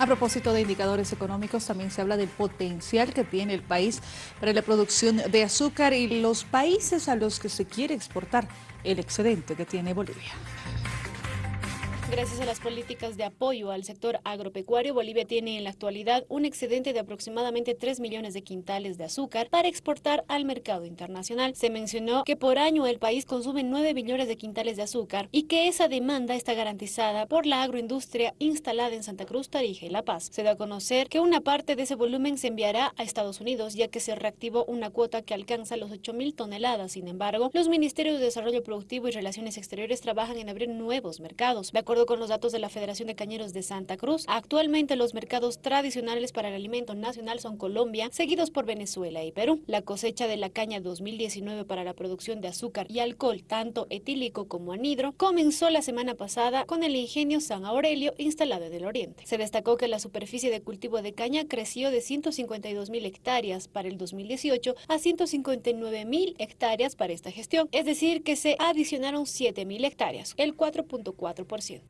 A propósito de indicadores económicos, también se habla del potencial que tiene el país para la producción de azúcar y los países a los que se quiere exportar el excedente que tiene Bolivia. Gracias a las políticas de apoyo al sector agropecuario, Bolivia tiene en la actualidad un excedente de aproximadamente 3 millones de quintales de azúcar para exportar al mercado internacional. Se mencionó que por año el país consume 9 millones de quintales de azúcar y que esa demanda está garantizada por la agroindustria instalada en Santa Cruz, Tarija y La Paz. Se da a conocer que una parte de ese volumen se enviará a Estados Unidos, ya que se reactivó una cuota que alcanza los 8 mil toneladas. Sin embargo, los ministerios de Desarrollo Productivo y Relaciones Exteriores trabajan en abrir nuevos mercados. De acuerdo con los datos de la Federación de Cañeros de Santa Cruz, actualmente los mercados tradicionales para el alimento nacional son Colombia, seguidos por Venezuela y Perú. La cosecha de la caña 2019 para la producción de azúcar y alcohol, tanto etílico como anhidro, comenzó la semana pasada con el ingenio San Aurelio instalado en el oriente. Se destacó que la superficie de cultivo de caña creció de 152 mil hectáreas para el 2018 a 159 mil hectáreas para esta gestión, es decir, que se adicionaron 7 mil hectáreas, el 4.4%.